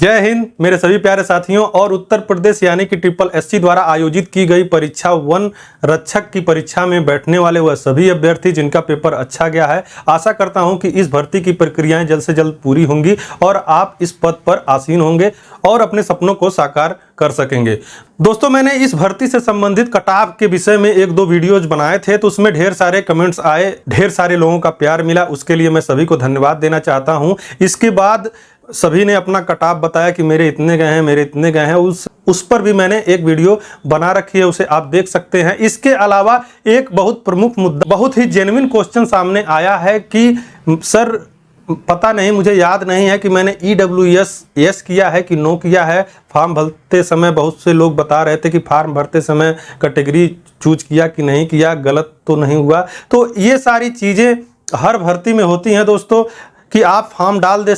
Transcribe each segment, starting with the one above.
जय हिंद, मेरे सभी प्यारे साथियों, और उत्तर प्रदेश यानी कि ट्रिपल एससी द्वारा आयोजित की गई परीक्षा वन रक्षक की परीक्षा में बैठने वाले वह सभी अभ्यर्थी जिनका पेपर अच्छा गया है, आशा करता हूँ कि इस भर्ती की प्रक्रियाएँ जल्द से जल्द पूरी होंगी और आप इस पद पर आसीन होंगे और अपने सपनों को साकार कर सकेंगे। दोस्तों, मैंने इस भर्ती से संबंधित कटाव के विषय में एक दो वीडियोज़ बनाए थे तो उसमें ढेर सारे कमेंट्स आए, ढेर सारे लोगों का प्यार मिला, उसके लिए मैं सभी को धन्यवाद देना चाहता हूँ। इसके बाद सभी ने अपना कटाव बताया कि मेरे इतने गए हैं, मेरे इतने गए हैं। उस उस पर भी मैंने एक वीडियो बना रखी है, उसे आप देख सकते हैं। इसके अलावा एक बहुत प्रमुख मुद्दा, बहुत ही जेन्युइन क्वेश्चन सामने आया है कि, सर, पता नहीं, मुझे याद नहीं है कि मैंने ई डब्ल्यू एस यस किया है कि नो किया है। फॉर्म भरते समय बहुत से लोग बता रहे थे कि फॉर्म भरते समय कैटेगरी चूज़ किया कि नहीं किया, गलत तो नहीं हुआ। तो ये सारी चीज़ें हर भर्ती में होती हैं, दोस्तों, कि आप फॉर्म डाल दे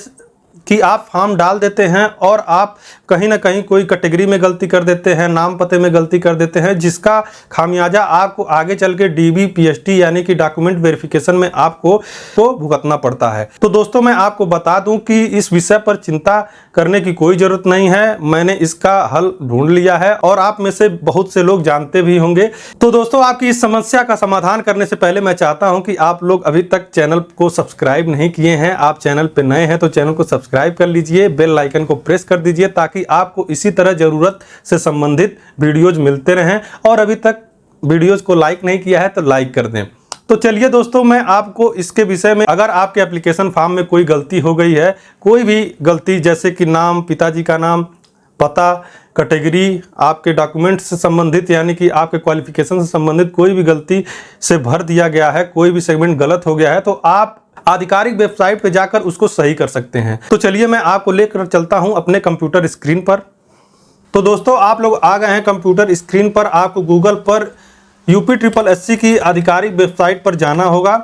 कि आप फॉर्म डाल देते हैं और आप कहीं ना कहीं कोई कैटेगरी में गलती कर देते हैं, नाम पते में गलती कर देते हैं, जिसका खामियाजा आपको आगे चल के डी पीएचडी यानी कि डॉक्यूमेंट वेरिफिकेशन में आपको तो भुगतना पड़ता है। तो दोस्तों, मैं आपको बता दूँ कि इस विषय पर चिंता करने की कोई ज़रूरत नहीं है। मैंने इसका हल ढूंढ लिया है और आप में से बहुत से लोग जानते भी होंगे। तो दोस्तों, आपकी इस समस्या का समाधान करने से पहले मैं चाहता हूँ कि आप लोग अभी तक चैनल को सब्सक्राइब नहीं किए हैं। आप चैनल पर नए हैं तो चैनल को सब्सक्राइब कर लीजिए, बेल आइकन को प्रेस कर दीजिए ताकि आपको इसी तरह ज़रूरत से संबंधित वीडियोज़ मिलते रहें। और अभी तक वीडियोज़ को लाइक नहीं किया है तो लाइक कर दें। तो चलिए दोस्तों, मैं आपको इसके विषय में, अगर आपके एप्लीकेशन फॉर्म में कोई गलती हो गई है, कोई भी गलती, जैसे कि नाम, पिताजी का नाम, पता, कैटेगरी, आपके डॉक्यूमेंट से संबंधित, यानी कि आपके क्वालिफिकेशन से संबंधित कोई भी गलती से भर दिया गया है, कोई भी सेगमेंट गलत हो गया है तो आप आधिकारिक वेबसाइट पर जाकर उसको सही कर सकते हैं। तो चलिए मैं आपको लेकर चलता हूँ अपने कंप्यूटर स्क्रीन पर। तो दोस्तों, आप लोग आ गए हैं कंप्यूटर स्क्रीन पर। आपको गूगल पर यूपी ट्रिपल एससी की आधिकारिक वेबसाइट पर जाना होगा।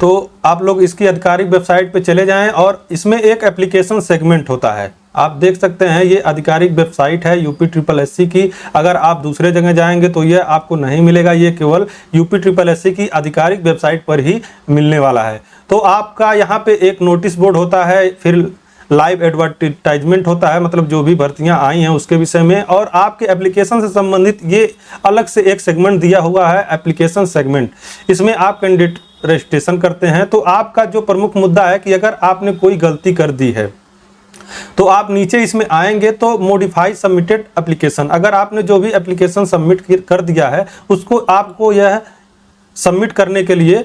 तो आप लोग इसकी आधिकारिक वेबसाइट पर चले जाएँ और इसमें एक एप्लीकेशन सेगमेंट होता है। आप देख सकते हैं, ये आधिकारिक वेबसाइट है यूपी ट्रिपल एससी की। अगर आप दूसरे जगह जाएँगे तो ये आपको नहीं मिलेगा, ये केवल यूपी ट्रिपल एससी की आधिकारिक वेबसाइट पर ही मिलने वाला है। तो आपका यहाँ पे एक नोटिस बोर्ड होता है, फिर लाइव एडवर्टाइजमेंट होता है मतलब जो भी भर्तियाँ आई हैं उसके विषय में, और आपके एप्लीकेशन से संबंधित ये अलग से एक सेगमेंट दिया हुआ है, एप्लीकेशन सेगमेंट। इसमें आप कैंडिडेट रजिस्ट्रेशन करते हैं तो आपका जो प्रमुख मुद्दा है कि अगर आपने कोई गलती कर दी है तो आप नीचे इसमें आएँगे तो मोडिफाई सबमिटेड एप्लीकेशन अगर आपने जो भी एप्लीकेशन सबमिट कर दिया है, उसको आपको यह सबमिट करने के लिए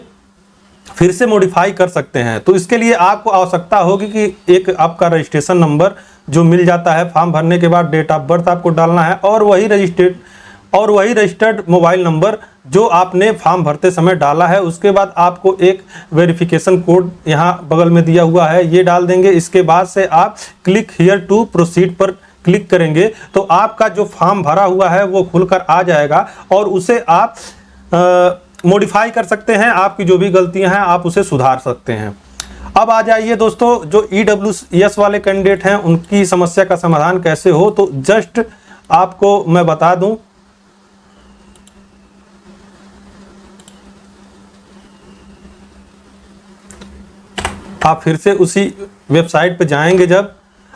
फिर से मॉडिफाई कर सकते हैं। तो इसके लिए आपको आवश्यकता होगी कि एक आपका रजिस्ट्रेशन नंबर जो मिल जाता है, फॉर्म भरने के बाद डेट ऑफ़ बर्थ आपको डालना है, और वही रजिस्ट्रेड और वही रजिस्टर्ड मोबाइल नंबर जो आपने फॉर्म भरते समय डाला है, उसके बाद आपको एक वेरिफिकेशन कोड यहाँ बगल में दिया हुआ है। ये डाल देंगे। इसके बाद से आप क्लिक हियर टू प्रोसीड पर क्लिक करेंगे। तो आपका जो फॉर्म भरा हुआ है, वो खुलकर आ जाएगा और उसे आप मॉडिफाई कर सकते हैं। आपकी जो भी गलतियाँ हैं, आप उसे सुधार सकते हैं। अब आ जाइए दोस्तों, जो ई डब्ल्यू एस वाले कैंडिडेट हैं, उनकी समस्या का समाधान कैसे हो? तो जस्ट आपको मैं बता दूँ आप फिर से उसी वेबसाइट पे जाएँगे जब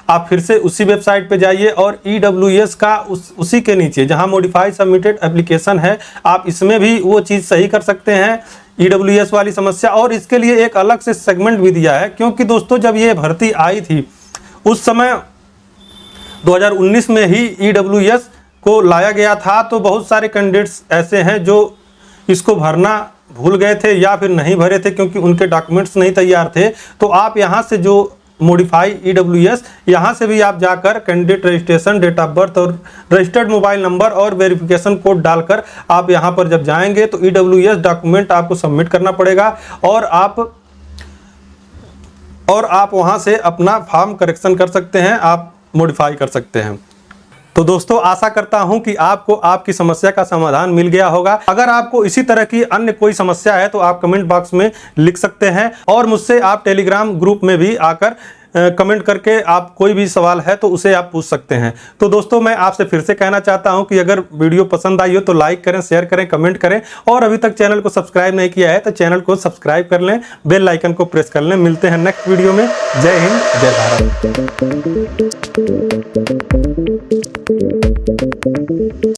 आप फिर से उसी वेबसाइट पे जाइए और ई e का उस, उसी के नीचे जहाँ मॉडिफाई सबमिटेड एप्लीकेशन है, आप इसमें भी वो चीज़ सही कर सकते हैं। ई e वाली समस्या और इसके लिए एक अलग से सेगमेंट भी दिया है, क्योंकि दोस्तों जब ये भर्ती आई थी, उस समय 2019 में ही ई e को लाया गया था तो बहुत सारे कैंडिडेट्स ऐसे हैं जो इसको भरना भूल गए थे या फिर नहीं भरे थे क्योंकि उनके डॉक्यूमेंट्स नहीं तैयार थे तो आप यहाँ से जो मोडिफाई ई डब्ल्यू एस यहाँ से भी आप जाकर candidate registration date of birth और रजिस्टर्ड मोबाइल नंबर और वेरिफिकेशन कोड डालकर आप यहाँ पर जब जाएँगे तो ई डब्ल्यू एस डॉक्यूमेंट आपको सबमिट करना पड़ेगा और आप और आप वहाँ से अपना फॉर्म करेक्शन कर सकते हैं, आप मॉडिफाई कर सकते हैं। तो दोस्तों, आशा करता हूँ कि आपको आपकी समस्या का समाधान मिल गया होगा। अगर आपको इसी तरह की अन्य कोई समस्या है तो आप कमेंट बॉक्स में लिख सकते हैं और मुझसे आप टेलीग्राम ग्रुप में भी आकर कमेंट करके आप कोई भी सवाल है तो उसे आप पूछ सकते हैं। तो दोस्तों, मैं आपसे फिर से कहना चाहता हूँ कि अगर वीडियो पसंद आई हो तो लाइक करें, शेयर करें, कमेंट करें और अभी तक चैनल को सब्सक्राइब नहीं किया है तो चैनल को सब्सक्राइब कर लें, बेल आइकन को प्रेस कर लें। मिलते हैं नेक्स्ट वीडियो में। जय हिंद, जय भारत।